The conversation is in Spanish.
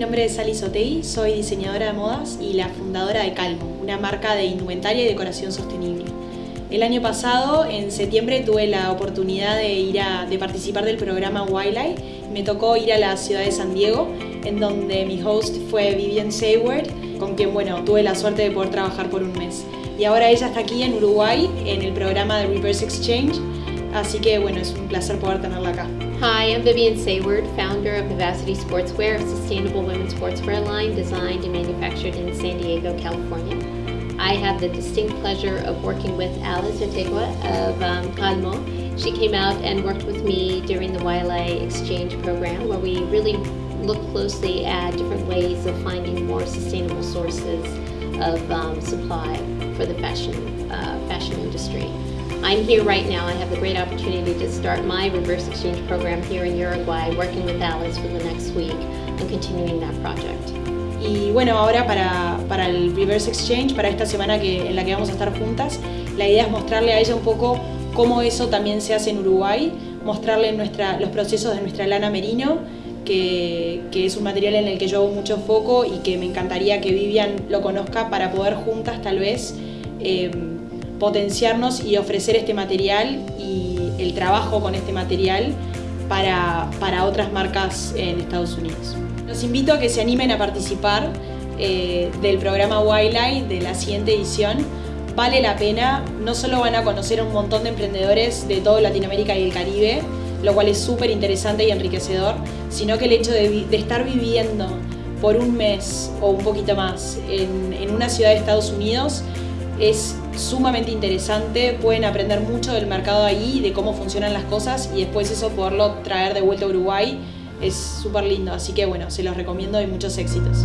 nombre es Sally Sotei, soy diseñadora de modas y la fundadora de Calmo, una marca de indumentaria y decoración sostenible. El año pasado, en septiembre, tuve la oportunidad de, ir a, de participar del programa Wildlife. Me tocó ir a la ciudad de San Diego, en donde mi host fue Vivian Sayward, con quien bueno, tuve la suerte de poder trabajar por un mes. Y ahora ella está aquí en Uruguay, en el programa de Reverse Exchange, así que bueno, es un placer poder tenerla acá. Hi, I'm Vivian Sayward, founder of Vivacity Sportswear, a sustainable women's sportswear line designed and manufactured in San Diego, California. I have the distinct pleasure of working with Alice Otegua of um, Calmo. She came out and worked with me during the YLA exchange program where we really looked closely at different ways of finding more sustainable sources of um, supply for the fashion, uh, fashion industry. I'm here right now. I have the great opportunity to start my reverse exchange program here in Uruguay, working with Alice for the next week and continuing that project. Y bueno, ahora para, para, el Reverse Exchange, para esta semana que, en la que vamos a estar juntas, la idea es mostrarle a ella un poco cómo eso también se hace en Uruguay, mostrarle nuestra, los procesos de nuestra lana merino, que, que, es un material en el que yo hago mucho foco y que me encantaría que Vivian lo conozca para poder juntas tal vez eh, potenciarnos y ofrecer este material y el trabajo con este material para, para otras marcas en Estados Unidos. Los invito a que se animen a participar eh, del programa Wildlife de la siguiente edición. Vale la pena, no solo van a conocer a un montón de emprendedores de toda Latinoamérica y el Caribe, lo cual es súper interesante y enriquecedor, sino que el hecho de, de, estar viviendo por un mes o un poquito más en, en una ciudad de Estados Unidos es sumamente interesante, pueden aprender mucho del mercado ahí, de cómo funcionan las cosas y después eso poderlo traer de vuelta a Uruguay es súper lindo, así que bueno, se los recomiendo y muchos éxitos.